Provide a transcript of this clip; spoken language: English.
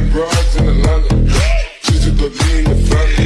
broads in Atlanta. Just to go in the family.